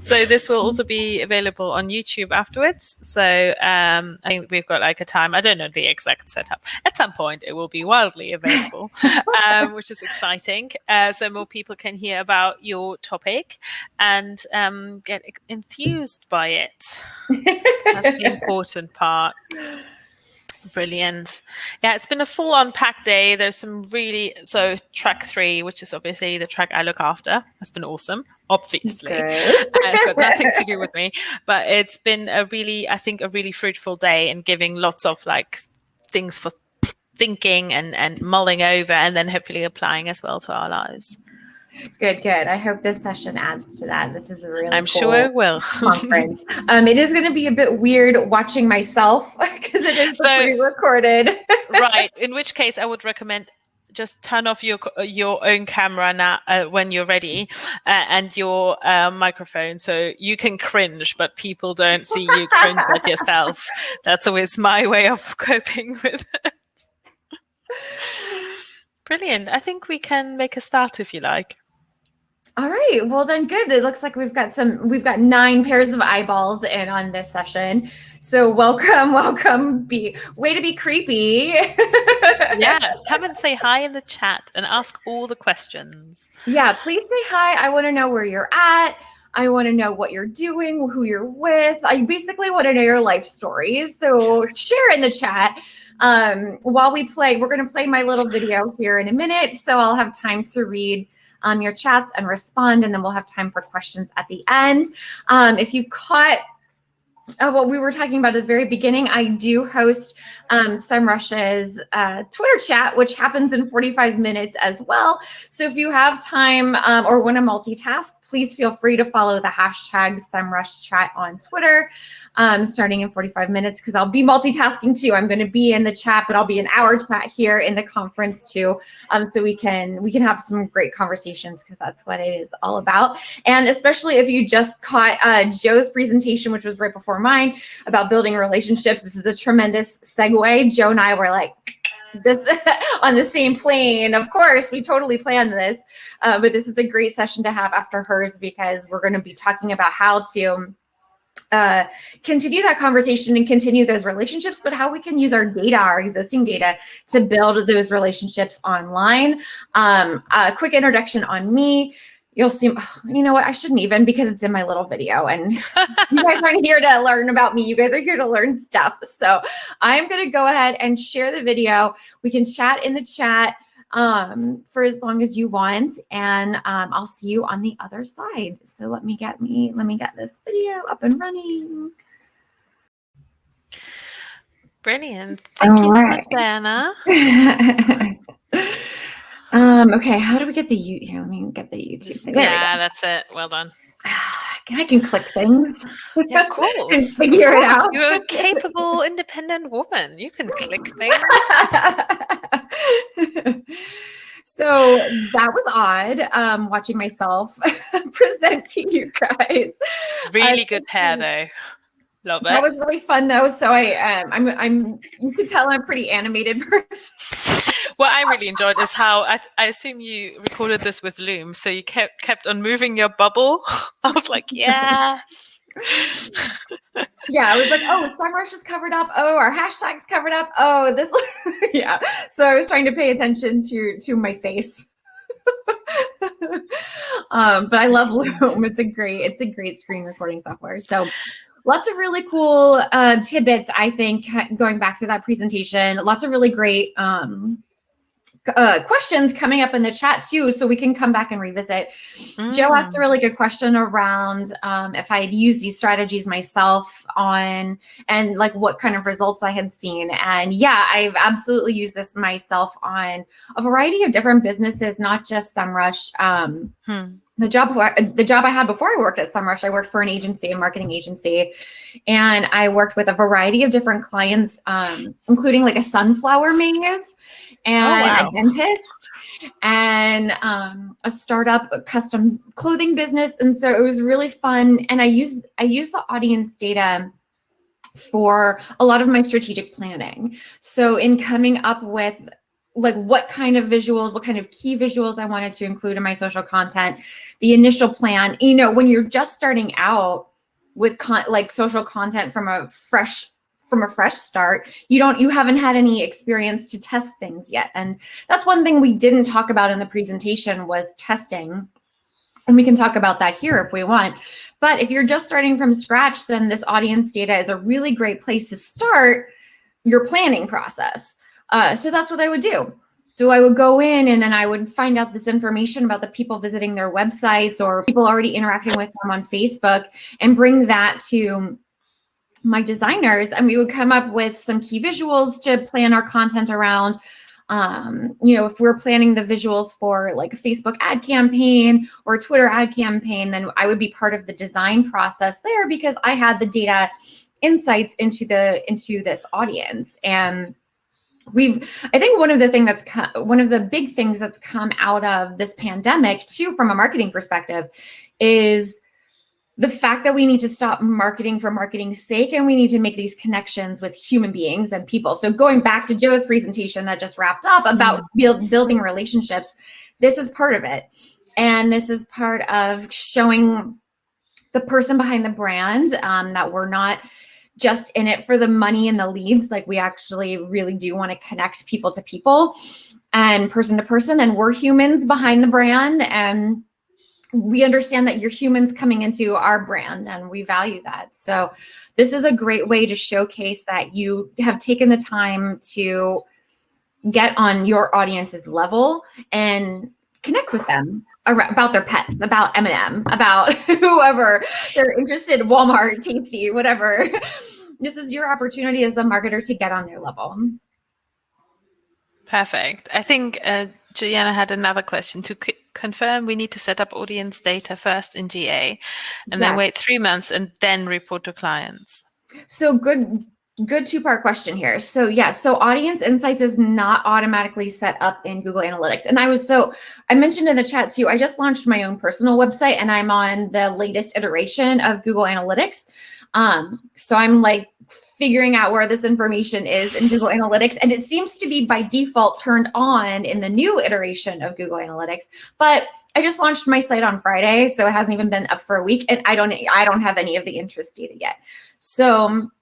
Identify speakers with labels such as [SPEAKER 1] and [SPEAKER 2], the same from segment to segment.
[SPEAKER 1] So this will also be available on YouTube afterwards. So um, I think we've got like a time. I don't know the exact setup. At some point, it will be wildly available, um, which is exciting. Uh, so more people can hear about your topic and um, get enthused by it. That's the important part. Brilliant. Yeah, it's been a full on packed day. There's some really so track three, which is obviously the track I look after, has been awesome. Obviously, it's got nothing to do with me, but it's been a really, I think, a really fruitful day and giving lots of like things for thinking and and mulling over, and then hopefully applying as well to our lives.
[SPEAKER 2] Good, good. I hope this session adds to that. This is a really
[SPEAKER 1] I'm
[SPEAKER 2] cool
[SPEAKER 1] sure it will.
[SPEAKER 2] conference. um, it is going to be a bit weird watching myself because it is
[SPEAKER 1] So-
[SPEAKER 2] pre-recorded.
[SPEAKER 1] right. In which case, I would recommend just turn off your your own camera now uh, when you're ready uh, and your uh, microphone so you can cringe but people don't see you cringe at yourself that's always my way of coping with it brilliant i think we can make a start if you like
[SPEAKER 2] All right. Well, then good. It looks like we've got some, we've got nine pairs of eyeballs in on this session. So welcome, welcome. Be way to be creepy.
[SPEAKER 1] yeah come and say hi in the chat and ask all the questions
[SPEAKER 2] Yeah. Please say hi. I want to know where you're at. I want to know what you're doing, who you're with. I basically want to know your life stories. So share in the chat. Um, while we play, we're going to play my little video here in a minute. So I'll have time to read um, your chats and respond, and then we'll have time for questions at the end. Um, if you caught uh, what we were talking about at the very beginning, I do host um, SEMrush's uh, Twitter chat, which happens in 45 minutes as well. So if you have time um, or want to multitask, please feel free to follow the hashtag SEMrush chat on Twitter um, starting in 45 minutes because I'll be multitasking too. I'm going to be in the chat, but I'll be in our chat here in the conference too. Um, so we can we can have some great conversations because that's what it is all about. And especially if you just caught uh, Joe's presentation, which was right before mine, about building relationships. This is a tremendous segue. Joe and I were like this on the same plane. Of course, we totally planned this, uh, but this is a great session to have after hers because we're going to be talking about how to uh, continue that conversation and continue those relationships, but how we can use our data, our existing data, to build those relationships online. Um, a quick introduction on me. You'll see, you know what? I shouldn't even because it's in my little video, and you guys aren't here to learn about me. You guys are here to learn stuff. So I'm going to go ahead and share the video. We can chat in the chat um, for as long as you want, and um, I'll see you on the other side. So let me get me, let me get this video up and running.
[SPEAKER 1] brilliant thank
[SPEAKER 2] All
[SPEAKER 1] you so
[SPEAKER 2] right.
[SPEAKER 1] much diana
[SPEAKER 2] um, okay, how do we get the you? Here, let me get the YouTube. Thing. There
[SPEAKER 1] yeah that's it well done.
[SPEAKER 2] I can click things.
[SPEAKER 1] Yeah, of course.
[SPEAKER 2] And figure
[SPEAKER 1] Of
[SPEAKER 2] it out.
[SPEAKER 1] You're a capable, independent woman. You can click things.
[SPEAKER 2] so that was odd um watching myself present to you guys
[SPEAKER 1] Really
[SPEAKER 2] Uh,
[SPEAKER 1] good hair, though. Love it.
[SPEAKER 2] that was really fun though so i um i'm i'm you could tell i'm a pretty animated person
[SPEAKER 1] What I really enjoyed is how I, I assume you recorded this with Loom, so you kept kept on moving your bubble. I was like, yes.
[SPEAKER 2] yeah i was like oh SEMrush is covered up. Oh our hashtag's covered up. Oh this yeah so i was trying to pay attention to to my face. Um but i love loom. It's a great it's a great screen recording software. So lots of really cool uh tidbits i think going back to that presentation. Lots of really great um uh, questions coming up in the chat too, so we can come back and revisit. Joe asked a
[SPEAKER 1] Mm.
[SPEAKER 2] really good question around um, if I had used these strategies myself on and like what kind of results I had seen. And yeah, I've absolutely used this myself on a variety of different businesses, not just SEMrush. Um,
[SPEAKER 1] Hmm.
[SPEAKER 2] the job the job I had before I worked at SEMrush, I worked for an agency, a marketing agency, and I worked with a variety of different clients, um, including like a sunflower maze and
[SPEAKER 1] wow.
[SPEAKER 2] a dentist and um, a startup a custom clothing business. And so it was really fun. And I used I used the audience data for a lot of my strategic planning. So in coming up with like what kind of visuals, what kind of key visuals I wanted to include in my social content, the initial plan. You know, when you're just starting out with con- like social content from a fresh from a fresh start. You don't you haven't had any experience to test things yet. And that's one thing we didn't talk about in the presentation was testing. And we can talk about that here if we want. But if you're just starting from scratch then this audience data is a really great place to start your planning process. Uh, so that's what i would do. So I would go in and then I would find out this information about the people visiting their websites or people already interacting with them on Facebook and bring that to my designers and we would come up with some key visuals to plan our content around. Um, you know, if we're planning the visuals for like a Facebook ad campaign or a Twitter ad campaign, then I would be part of the design process there because I had the data insights into the into this audience. And we've i think one of the thing that's one of the big things that's come out of this pandemic too from a marketing perspective is the fact that we need to stop marketing for marketing's sake and we need to make these connections with human beings and people so going back to joe's presentation that just wrapped up about mm-hmm. build, building relationships this is part of it and this is part of showing the person behind the brand um, that we're not just in it for the money and the leads. Like we actually really do want to connect people to people and person to person. And we're humans behind the brand. And we understand that you're humans coming into our brand and we value that. So this is a great way to showcase that you have taken the time to get on your audience's level and connect with them about their pets, about M&M, about whoever they're interested, Walmart, Tasty, whatever. This is your opportunity as the marketer to get on their level.
[SPEAKER 1] Perfect. I think uh, Juliana had another question to confirm. We need to set up audience data first in GA and yes. then wait three months and then report to clients.
[SPEAKER 2] So good, good two-part question here. So yes, yeah, so audience insights is not automatically set up in Google Analytics. And I was so I mentioned in the chat too, I just launched my own personal website and I'm on the latest iteration of Google Analytics. Um, so I'm like figuring out where this information is in Google Analytics. And it seems to be by default turned on in the new iteration of Google Analytics. But I just launched my site on Friday, so it hasn't even been up for a week. And I don't I don't have any of the interest data yet. So um,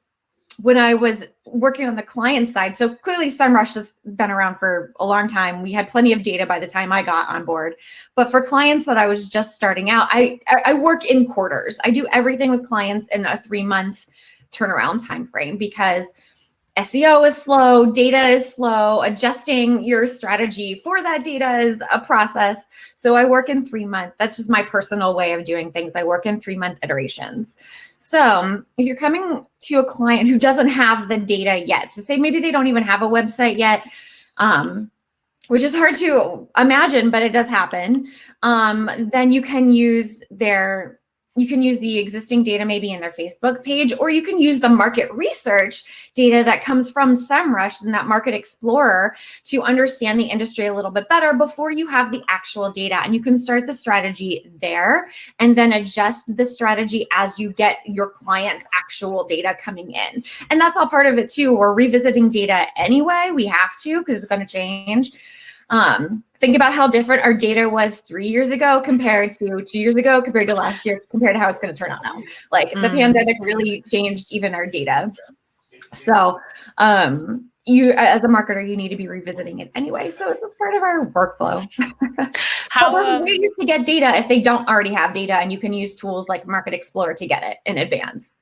[SPEAKER 2] when I was working on the client side, so clearly SEMrush has been around for a long time. We had plenty of data by the time I got on board. But for clients that I was just starting out, I, I work in quarters. I do everything with clients in a three month turnaround time frame because SEO is slow, data is slow, adjusting your strategy for that data is a process. So I work in three months. That's just my personal way of doing things. I work in three month iterations. So if you're coming to a client who doesn't have the data yet, so say maybe they don't even have a website yet, um, which is hard to imagine, but it does happen, um, then you can use their you can use the existing data maybe in their Facebook page, or you can use the market research data that comes from SEMrush and that Market Explorer to understand the industry a little bit better before you have the actual data. And you can start the strategy there and then adjust the strategy as you get your client's actual data coming in. And that's all part of it too. We're revisiting data anyway. We have to because it's going to change. Um, think about how different our data was three years ago compared to two years ago, compared to last year, compared to how it's going to turn out now. Like mm. the pandemic really changed even our data. So um, you, as a marketer, you need to be revisiting it anyway. So it's just part of our workflow. how but there's ways to get data if they don't already have data, and you can use tools like Market Explorer to get it in advance.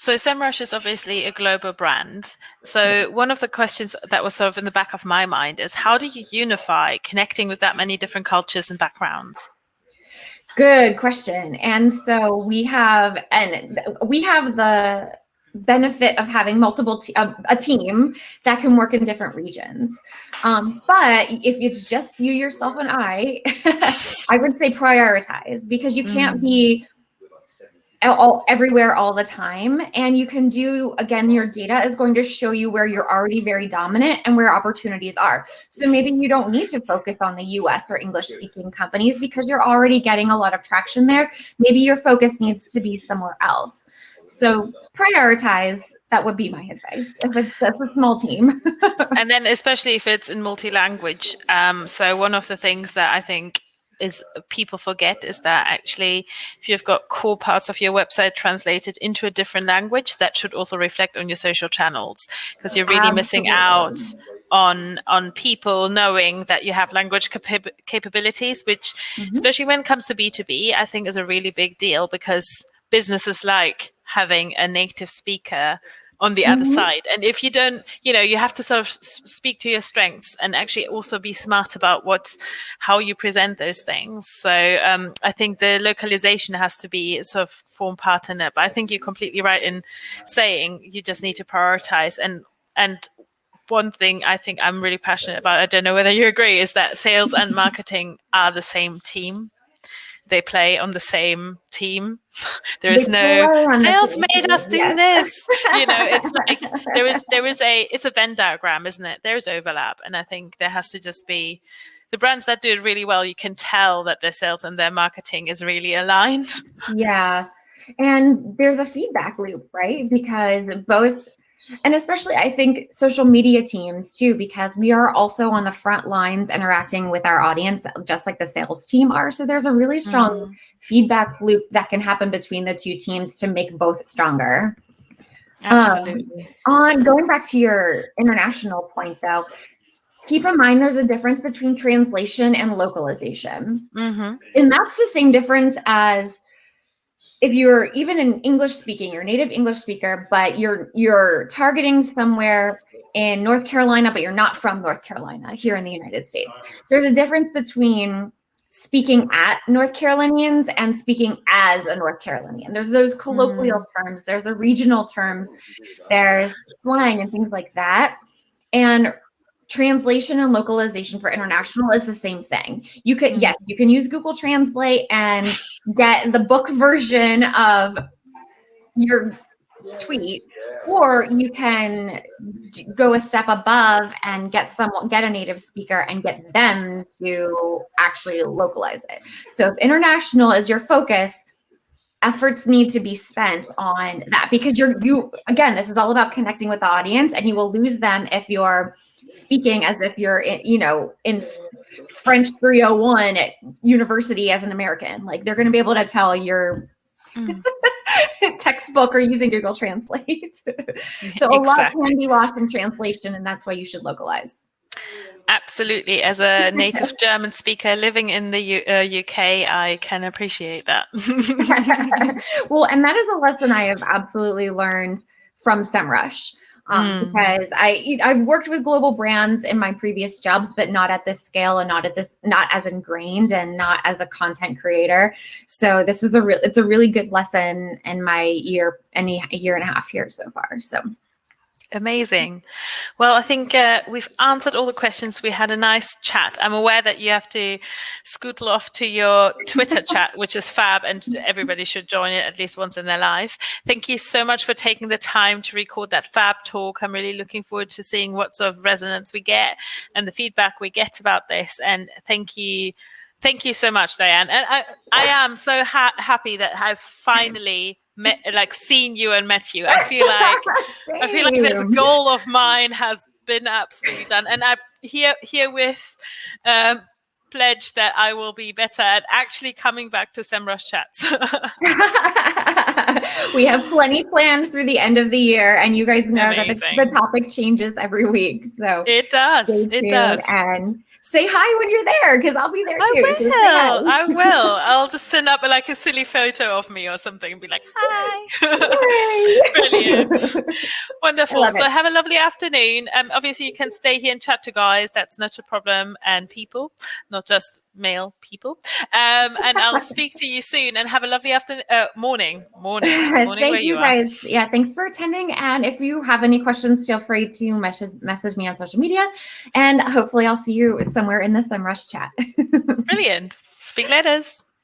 [SPEAKER 1] So SEMrush is obviously a global brand. So one of the questions that was sort of in the back of my mind is how do you unify connecting with that many different cultures and backgrounds?
[SPEAKER 2] Good question. And so we have, and we have the benefit of having multiple a, a, team that can work in different regions. Um, but if it's just you, yourself, and I, I would say prioritize because you can't mm. be all everywhere all the time and you can do again your data is going to show you where you're already very dominant and where opportunities are so maybe you don't need to focus on the us or english speaking companies because you're already getting a lot of traction there maybe your focus needs to be somewhere else So prioritize. That would be my advice if it's, if a small team.
[SPEAKER 1] and then especially if it's in multi-language. Um, so one of the things that I think is people forget is that actually if you've got core parts of your website translated into a different language that should also reflect on your social channels because you're really Absolutely. missing out on on people knowing that you have language cap- capabilities which mm-hmm. especially when it comes to b2b i think is a really big deal because businesses like having a native speaker on the mm-hmm. other side. And if you don't you know you have to sort of speak to your strengths and actually also be smart about what how you present those things. So um, i think the localization has to be sort of form part in it. But i think you're completely right in saying you just need to prioritize. And and one thing I think I'm really passionate about, I don't know whether you agree, is that sales and marketing are the same team they play on the same team. There is no sales made us do yes. this. You know, it's like there is there is a it's a Venn diagram, isn't it? There's overlap, and I think there has to just be the brands that do it really well. You can tell that their sales and their marketing is really aligned.
[SPEAKER 2] Yeah, and there's a feedback loop, right? Because both and especially I think social media teams too, because we are also on the front lines interacting with our audience, just like the sales team are. So there's a really strong mm-hmm. feedback loop that can happen between the two teams to make both stronger.
[SPEAKER 1] Absolutely.
[SPEAKER 2] Um, on going back to your international point though, keep in mind there's a difference between translation and localization. Mm-hmm. And that's the same difference as if you're even an English speaking, you're native English speaker, but you're you're targeting somewhere in North Carolina, but you're not from North Carolina here in the United States. There's a difference between speaking at North Carolinians and speaking as a North Carolinian. There's those colloquial mm. terms, there's the regional terms, there's slang and things like that. And translation and localization for international is the same thing. You could, mm-hmm. yes, you can use Google Translate and get the book version of your tweet, or you can go a step above and get someone, get a native speaker and get them to actually localize it. So if international is your focus, efforts need to be spent on that because you're you again this is all about connecting with the audience and you will lose them if you're speaking as if you're in, you know in french 301 at university as an american like they're going to be able to tell your mm. textbook or using google translate so exactly. a lot can be lost in translation and that's why you should localize
[SPEAKER 1] Absolutely. As a native German speaker living in the U- uh, UK, I can appreciate that.
[SPEAKER 2] well, and that is a lesson I have absolutely learned from SEMrush. Um, mm. Because I I've worked with global brands in my previous jobs, but not at this scale and not at this not as ingrained and not as a content creator. So this was a real it's a really good lesson in my year any year and a half here so far. So
[SPEAKER 1] Amazing. Well, I think uh, we've answered all the questions. We had a nice chat. I'm aware that you have to scootle off to your Twitter chat, which is fab, and everybody should join it at least once in their life. Thank you so much for taking the time to record that fab talk. I'm really looking forward to seeing what sort of resonance we get and the feedback we get about this. And thank you. Thank you so much, Diane. And I, I am so ha- happy that I've finally met like seen you and met you. I feel like I feel like this goal of mine has been absolutely done. And I here herewith um pledge that I will be better at actually coming back to SEMrush chats.
[SPEAKER 2] we have plenty planned through the end of the year, and you guys know Amazing. that the, the, topic changes every week. So
[SPEAKER 1] it does. It does.
[SPEAKER 2] And say hi when you're there because I'll be there too.
[SPEAKER 1] I will. So I will. I'll just send up like a silly photo of me or something and be like, hi. Brilliant. Wonderful. So it. have a lovely afternoon. Um, obviously, you can stay here and chat to guys. That's not a problem. And people, not just male people. Um, and I'll speak to you soon and have a lovely afternoon, uh, morning, morning, morning
[SPEAKER 2] Thank you, you guys. Yeah, thanks for attending. And if you have any questions, feel free to message, message me on social media. And hopefully I'll see you somewhere in the SEMrush chat.
[SPEAKER 1] Brilliant. Speak letters.